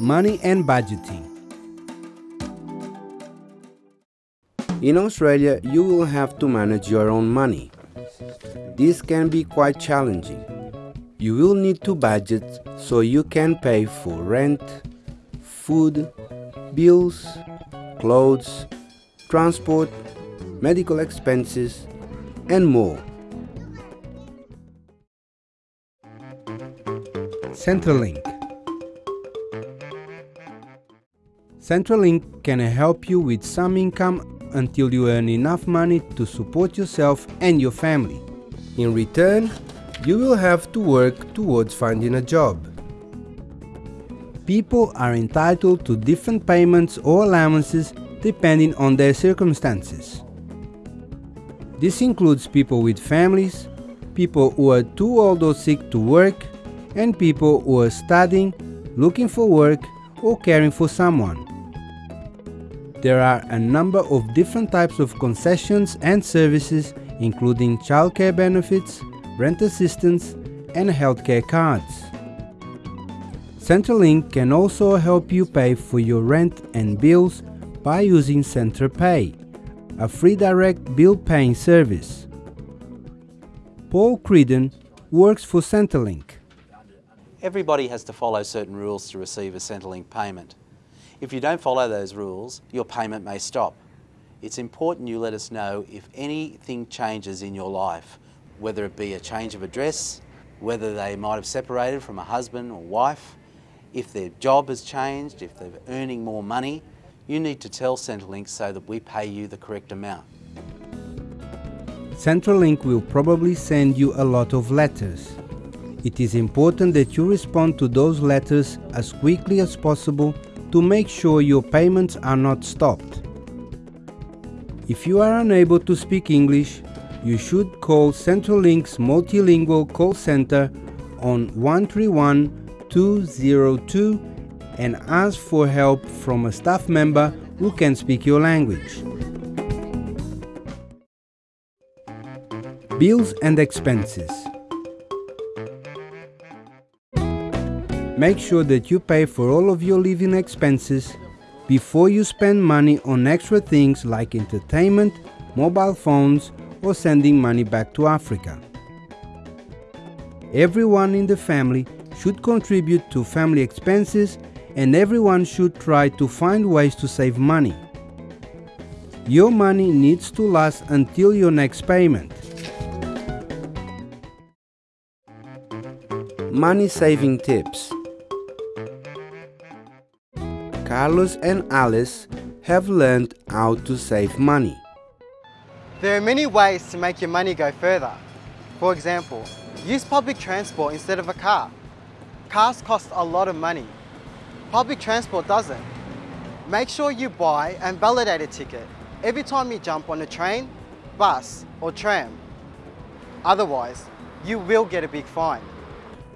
money and budgeting. In Australia, you will have to manage your own money. This can be quite challenging. You will need to budget so you can pay for rent, food, bills, clothes, transport, medical expenses, and more. Centrelink Centrelink can help you with some income until you earn enough money to support yourself and your family. In return, you will have to work towards finding a job. People are entitled to different payments or allowances depending on their circumstances. This includes people with families, people who are too old or sick to work, and people who are studying, looking for work, or caring for someone. There are a number of different types of concessions and services including childcare benefits, rent assistance and healthcare cards. Centrelink can also help you pay for your rent and bills by using Centrepay, a free direct bill paying service. Paul Creedon works for Centrelink. Everybody has to follow certain rules to receive a Centrelink payment. If you don't follow those rules, your payment may stop. It's important you let us know if anything changes in your life, whether it be a change of address, whether they might have separated from a husband or wife, if their job has changed, if they're earning more money, you need to tell Centrelink so that we pay you the correct amount. Centrelink will probably send you a lot of letters. It is important that you respond to those letters as quickly as possible to make sure your payments are not stopped. If you are unable to speak English, you should call Centrelink's multilingual call center on 131 202 and ask for help from a staff member who can speak your language. Bills and expenses. Make sure that you pay for all of your living expenses before you spend money on extra things like entertainment, mobile phones, or sending money back to Africa. Everyone in the family should contribute to family expenses and everyone should try to find ways to save money. Your money needs to last until your next payment. Money saving tips Carlos and Alice have learned how to save money. There are many ways to make your money go further. For example, use public transport instead of a car. Cars cost a lot of money. Public transport doesn't. Make sure you buy and validate a ticket every time you jump on a train, bus or tram. Otherwise, you will get a big fine.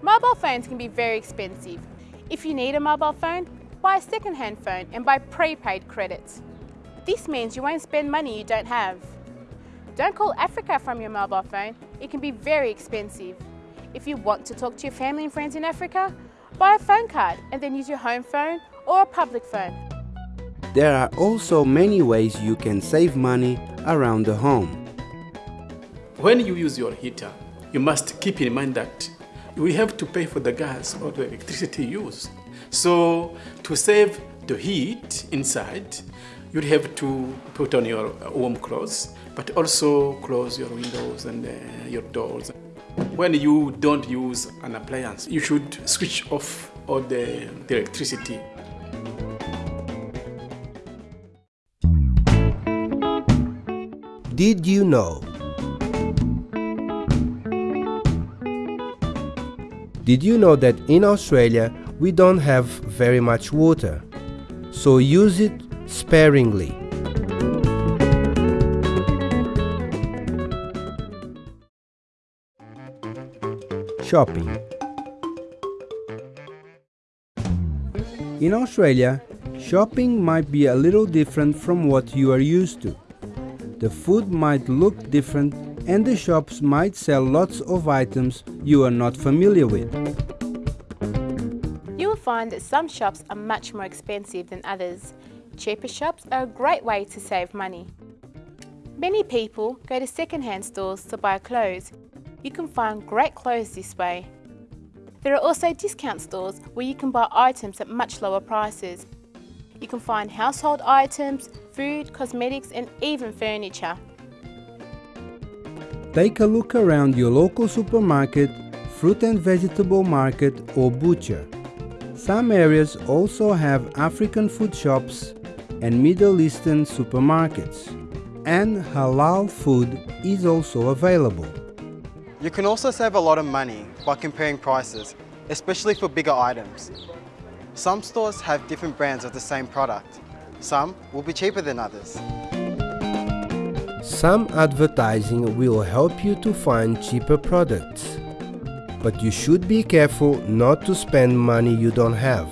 Mobile phones can be very expensive. If you need a mobile phone, buy a second-hand phone and buy prepaid credits. This means you won't spend money you don't have. Don't call Africa from your mobile phone, it can be very expensive. If you want to talk to your family and friends in Africa, buy a phone card and then use your home phone or a public phone. There are also many ways you can save money around the home. When you use your heater, you must keep in mind that we have to pay for the gas or the electricity used. So to save the heat inside, you'd have to put on your warm clothes, but also close your windows and uh, your doors. When you don't use an appliance, you should switch off all the, the electricity. Did you know? Did you know that in Australia we don't have very much water, so use it sparingly. Shopping In Australia, shopping might be a little different from what you are used to. The food might look different and the shops might sell lots of items you are not familiar with will find that some shops are much more expensive than others. Cheaper shops are a great way to save money. Many people go to second-hand stores to buy clothes. You can find great clothes this way. There are also discount stores where you can buy items at much lower prices. You can find household items, food, cosmetics and even furniture. Take a look around your local supermarket, fruit and vegetable market or butcher. Some areas also have African food shops and Middle Eastern supermarkets. And halal food is also available. You can also save a lot of money by comparing prices, especially for bigger items. Some stores have different brands of the same product. Some will be cheaper than others. Some advertising will help you to find cheaper products. But you should be careful not to spend money you don't have.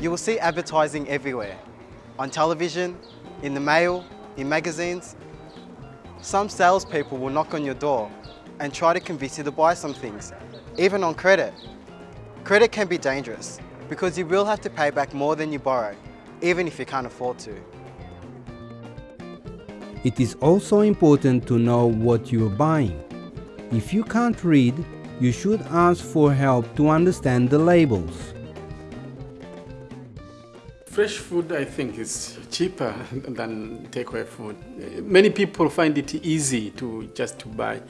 You will see advertising everywhere, on television, in the mail, in magazines. Some salespeople will knock on your door and try to convince you to buy some things, even on credit. Credit can be dangerous because you will have to pay back more than you borrow, even if you can't afford to. It is also important to know what you are buying. If you can't read, you should ask for help to understand the labels. Fresh food, I think, is cheaper than takeaway food. Many people find it easy to just to buy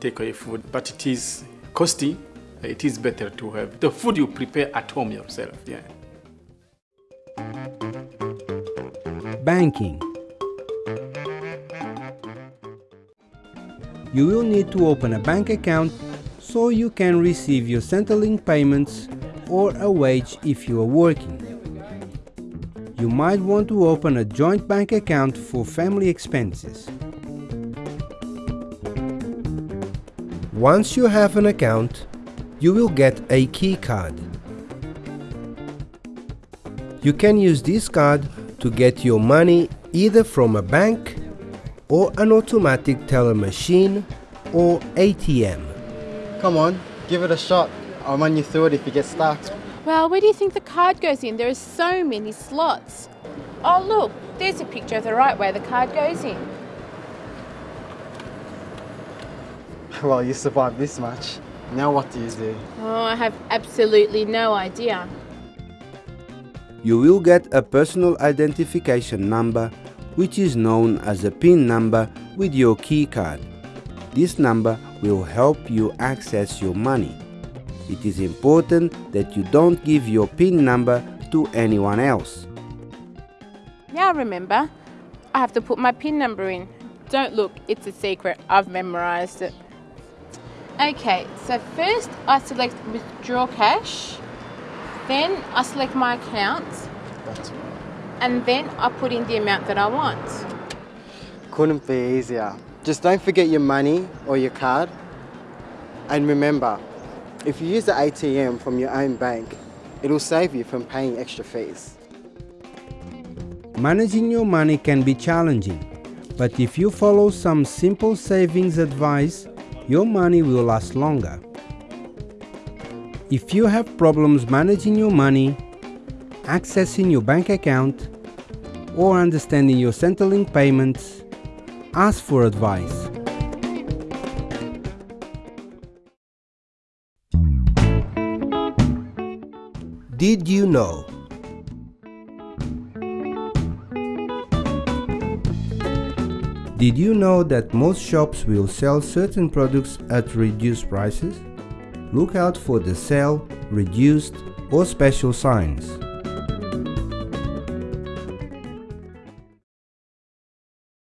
takeaway food, but it is costly it is better to have the food you prepare at home yourself. Yeah. Banking. You will need to open a bank account so you can receive your Centrelink payments or a wage if you are working. You might want to open a joint bank account for family expenses. Once you have an account, you will get a key card. You can use this card to get your money either from a bank or an automatic teller machine or ATM. Come on, give it a shot. I'll run you through it if you get stuck. Well, where do you think the card goes in? There are so many slots. Oh look, there's a picture of the right way the card goes in. Well, you survived this much. Now what do you do? Oh, I have absolutely no idea. You will get a personal identification number which is known as a PIN number with your key card. This number will help you access your money. It is important that you don't give your PIN number to anyone else. Now remember, I have to put my PIN number in. Don't look, it's a secret. I've memorized it. Okay, so first I select withdraw cash, then I select my account, and then I put in the amount that I want. Couldn't be easier. Just don't forget your money or your card. And remember, if you use the ATM from your own bank, it'll save you from paying extra fees. Managing your money can be challenging, but if you follow some simple savings advice, your money will last longer. If you have problems managing your money, accessing your bank account, or understanding your Centrelink payments, ask for advice. Did you know? Did you know that most shops will sell certain products at reduced prices? Look out for the sale, reduced, or special signs.